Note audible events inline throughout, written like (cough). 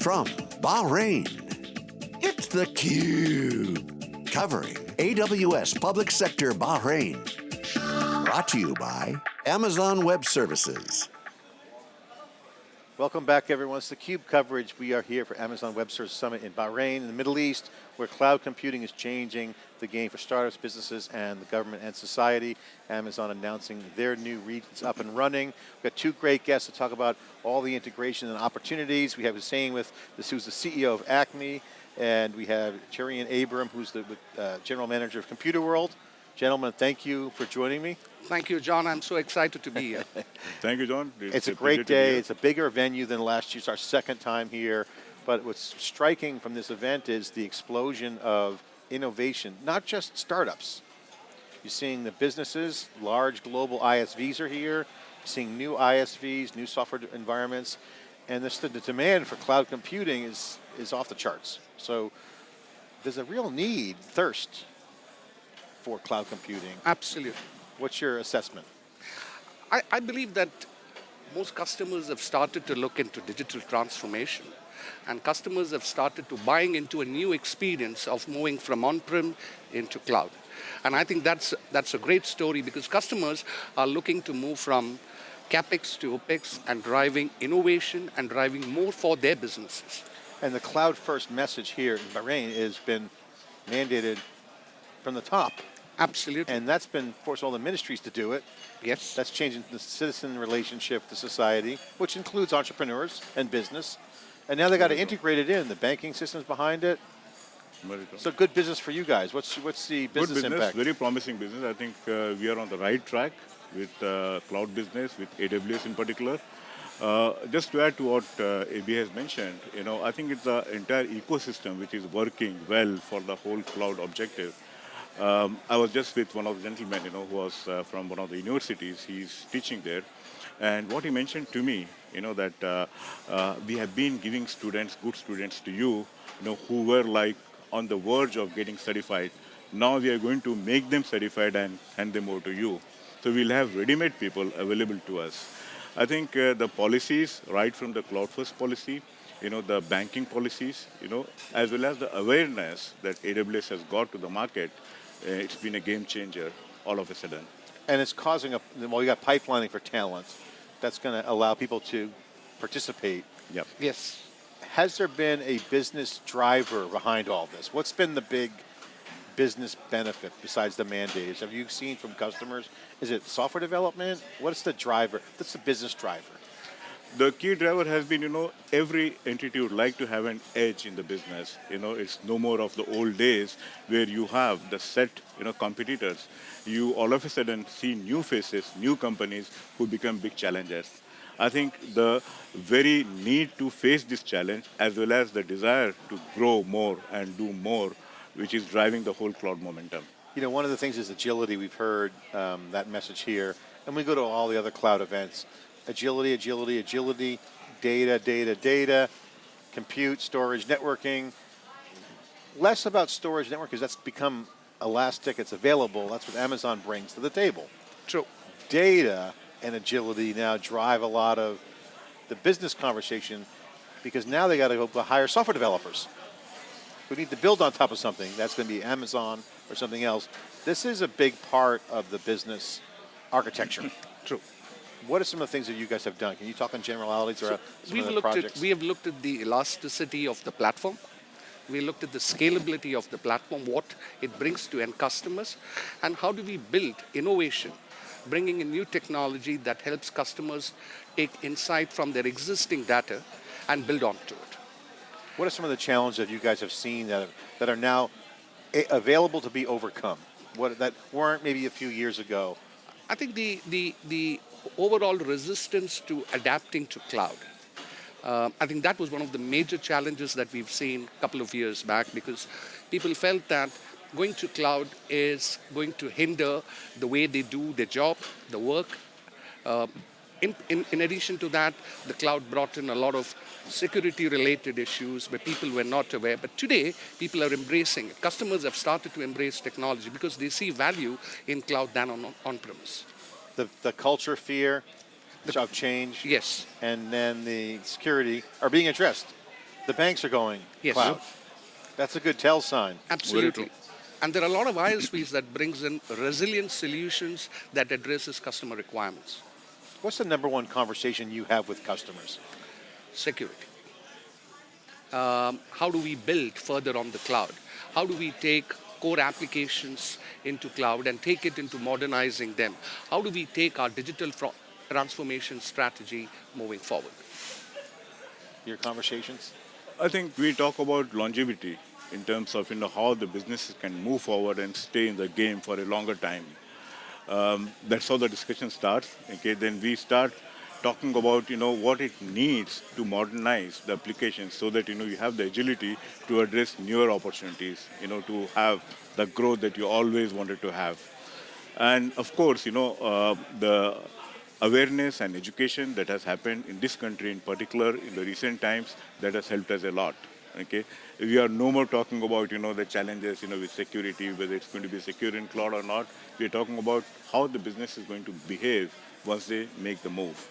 From Bahrain, it's theCUBE. Covering AWS Public Sector Bahrain. Brought to you by Amazon Web Services. Welcome back everyone, it's theCUBE coverage. We are here for Amazon Web Services Summit in Bahrain, in the Middle East, where cloud computing is changing the game for startups, businesses, and the government and society. Amazon announcing their new regions up and running. We've got two great guests to talk about all the integration and opportunities. We have Hussein with this, who's the CEO of Acme, and we have Cherian Abram, who's the uh, General Manager of Computer World. Gentlemen, thank you for joining me. Thank you, John. I'm so excited to be here. (laughs) Thank you, John. It's, it's a, a great day. It's a bigger venue than last year. It's our second time here. But what's striking from this event is the explosion of innovation, not just startups. You're seeing the businesses, large global ISVs are here, seeing new ISVs, new software environments, and this, the demand for cloud computing is, is off the charts. So there's a real need, thirst, for cloud computing. Absolutely. What's your assessment? I, I believe that most customers have started to look into digital transformation and customers have started to buying into a new experience of moving from on-prem into cloud. And I think that's, that's a great story because customers are looking to move from CapEx to OpEx and driving innovation and driving more for their businesses. And the cloud first message here in Bahrain has been mandated from the top. Absolutely. And that's been forced all the ministries to do it. Yes. That's changing the citizen relationship to society, which includes entrepreneurs and business. And now they got to integrate it in, the banking systems behind it. So good business for you guys. What's what's the business, good business impact? Very promising business. I think uh, we are on the right track with uh, cloud business, with AWS in particular. Uh, just to add to what uh, AB has mentioned, you know, I think it's the entire ecosystem which is working well for the whole cloud objective. Um, I was just with one of the gentlemen, you know, who was uh, from one of the universities. He's teaching there. And what he mentioned to me, you know, that uh, uh, we have been giving students, good students to you, you know, who were like on the verge of getting certified. Now we are going to make them certified and hand them over to you. So we'll have ready-made people available to us. I think uh, the policies, right from the cloud first policy, you know, the banking policies, you know, as well as the awareness that AWS has got to the market, Uh, it's been a game changer all of a sudden. And it's causing a, well, you got pipelining for talent. That's going to allow people to participate. Yep. Yes. Has there been a business driver behind all this? What's been the big business benefit besides the mandates? Have you seen from customers? Is it software development? What's the driver? What's the business driver? The key driver has been, you know, every entity would like to have an edge in the business. You know, it's no more of the old days where you have the set, you know, competitors. You all of a sudden see new faces, new companies who become big challengers. I think the very need to face this challenge as well as the desire to grow more and do more, which is driving the whole cloud momentum. You know, one of the things is agility. We've heard um, that message here, and we go to all the other cloud events agility, agility, agility, data, data, data, compute, storage, networking. Less about storage network because that's become elastic, it's available, that's what Amazon brings to the table. True. Data and agility now drive a lot of the business conversation because now they got to go hire software developers who need to build on top of something. That's going to be Amazon or something else. This is a big part of the business architecture. True. What are some of the things that you guys have done? Can you talk on generalities or some we've of the looked projects? At, we have looked at the elasticity of the platform. We looked at the scalability of the platform, what it brings to end customers, and how do we build innovation, bringing in new technology that helps customers take insight from their existing data and build onto it. What are some of the challenges that you guys have seen that, that are now eh, available to be overcome? What, that weren't maybe a few years ago? I think the, the, the overall resistance to adapting to cloud. Uh, I think that was one of the major challenges that we've seen a couple of years back because people felt that going to cloud is going to hinder the way they do their job, the work. Uh, in, in, in, addition to that, the cloud brought in a lot of security-related issues where people were not aware. But today, people are embracing it. Customers have started to embrace technology because they see value in cloud than on on-premise the, the culture fear the, of change. Yes. And then the security are being addressed. The banks are going Yes. cloud. That's a good tell sign. Absolutely. And there are a lot of ISVs that brings in resilient solutions that addresses customer requirements. What's the number one conversation you have with customers? Security. Um, how do we build further on the cloud? How do we take core applications into cloud and take it into modernizing them? How do we take our digital transformation strategy moving forward? Your conversations? I think we talk about longevity in terms of you know how the businesses can move forward and stay in the game for a longer time. Um, that's how the discussion starts. Okay, then we start talking about you know what it needs to modernize the applications so that you know you have the agility to address newer opportunities. You know to have the growth that you always wanted to have, and of course you know uh, the awareness and education that has happened in this country in particular in the recent times that has helped us a lot okay? We are no more talking about you know the challenges you know with security whether it's going to be secure in cloud or not. We're talking about how the business is going to behave once they make the move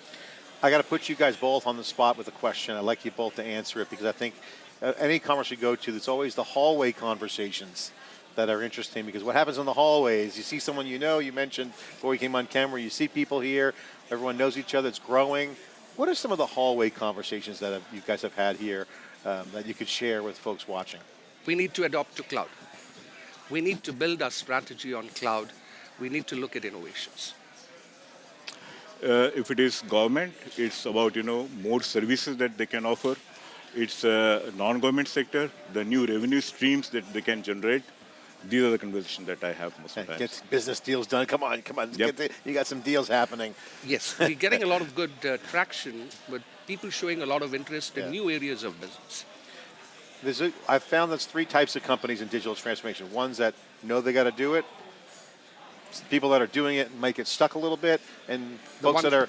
I got to put you guys both on the spot with a question. I'd like you both to answer it because I think uh, any conference you go to, there's always the hallway conversations that are interesting because what happens in the hallways, you see someone you know, you mentioned before we came on camera, you see people here, everyone knows each other, it's growing. What are some of the hallway conversations that you guys have had here um, that you could share with folks watching? We need to adopt to cloud. We need to build our strategy on cloud. We need to look at innovations. Uh, if it is government it's about you know more services that they can offer it's uh, non-government sector the new revenue streams that they can generate these are the conversations that i have most of the time Get business deals done. Come on, come on. Yep. Get the, you got some deals happening. Yes, we're getting a lot of good uh, traction, but people showing a lot of interest in new areas of business. There's a, I've found there's three types of companies in digital transformation. Ones that know they got to do it, s- people that are doing it might get stuck a little bit, and folks that are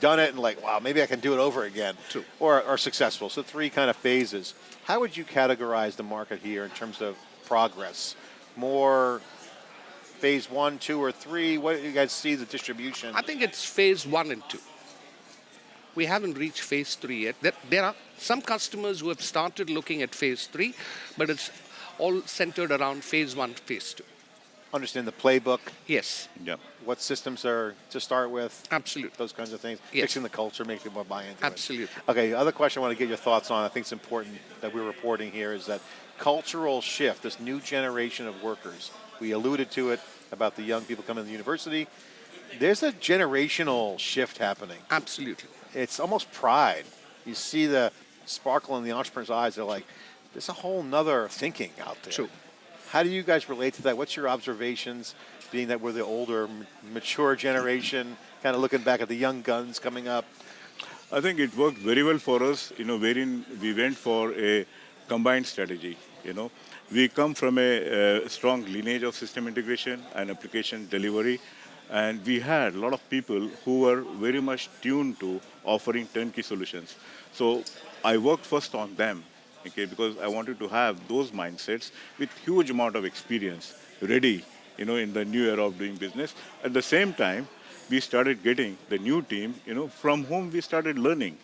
done it and like, wow, maybe I can do it over again, True. or are successful. So three kind of phases. How would you categorize the market here in terms of progress? More phase one, two, or three? What do you guys see the distribution? I think it's phase one and two. We haven't reached phase three yet. There are some customers who have started looking at phase three, but it's all centered around phase one, phase two. Understand the playbook, Yes, yeah what systems are to start with, absolutely. those kinds of things. Yes. Fixing the culture, making people buy into it. Absolutely. Okay, other question I want to get your thoughts on, I think it's important that we're reporting here, is that cultural shift, this new generation of workers. We alluded to it about the young people coming to the university. There's a generational shift happening. Absolutely. It's almost pride. You see the sparkle in the entrepreneur's eyes. They're like, there's a whole nother thinking out there. True. How do you guys relate to that? What's your observations, being that we're the older, mature generation, kind of looking back at the young guns coming up? I think it worked very well for us, you know, wherein we went for a combined strategy, you know. We come from a, uh strong lineage of system integration and application delivery, and we had a lot of people who were very much tuned to offering turnkey solutions. So I worked first on them, okay, because I wanted to have those mindsets with huge amount of experience ready, you know, in the new era of doing business. At the same time, we started getting the new team, you know, from whom we started learning,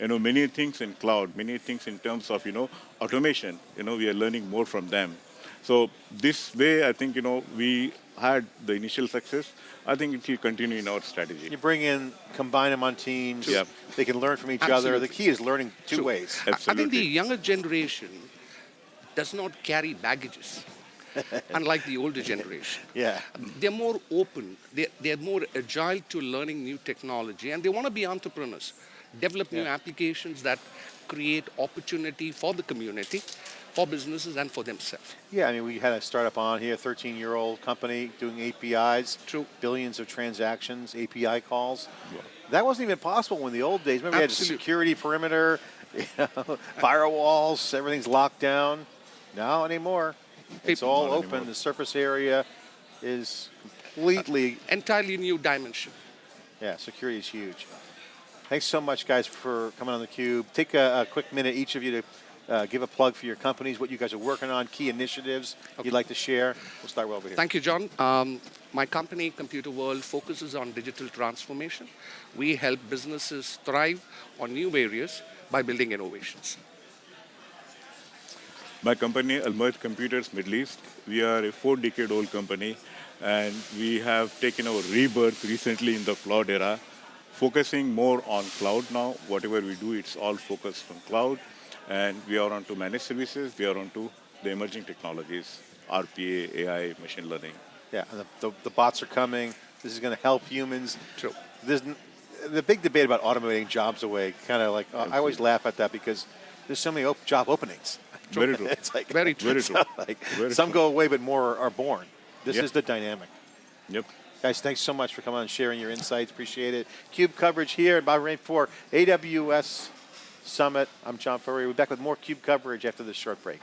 you know, many things in cloud, many things in terms of, you know, automation, you know, we are learning more from them. So this way, I think, you know, we had the initial success. I think it will continue in our strategy. You bring in, combine them on teams. Yeah. They can learn from each other. The key is learning two True. ways. I- I think the younger generation does not carry baggages, (laughs) unlike the older generation. Yeah. They're more open, they're, they're more agile to learning new technology, and they want to be entrepreneurs, develop new applications that create opportunity for the community, for businesses, and for themselves. Yeah, I mean, we had a startup on here, 13 year old company doing APIs, True. billions of transactions, API calls. That wasn't even possible in the old days. Remember, we had a security perimeter, (laughs) you know, firewalls, everything's locked down. Now anymore. It's People- all Not open. anymore. The surface area is completely, Entirely new dimension. yeah, security is huge. Thanks so much, guys, for coming on the cube. Take a, a quick minute, each of you, to uh, give a plug for your companies, what you guys are working on, key initiatives you'd like to share. We'll start over here. Thank you, John. Um, my company, Computer World, focuses on digital transformation. We help businesses thrive on new areas by building innovations. My company, Almoayyed Computers Middle East, we are a four-decade-old company, and we have taken our rebirth recently in the cloud era, focusing more on cloud now. Whatever we do, it's all focused on cloud, and we are onto managed services. We are onto the emerging technologies, RPA, AI, machine learning. Yeah, and the, the, the bots are coming. This is going to help humans. True. There's n- the big debate about automating jobs away. Kind of like uh, I always laugh at that because there's so many op- job openings. (laughs) Very true. it's like Very (laughs) true. Very true. like Very some true. go away, but more are, are born. This Yep. is the dynamic. Yep. Guys, thanks so much for coming on and sharing your insights. Appreciate it. Cube coverage here at Bahrain for AWS Summit. I'm John Furrier. We'll be back with more Cube coverage after this short break.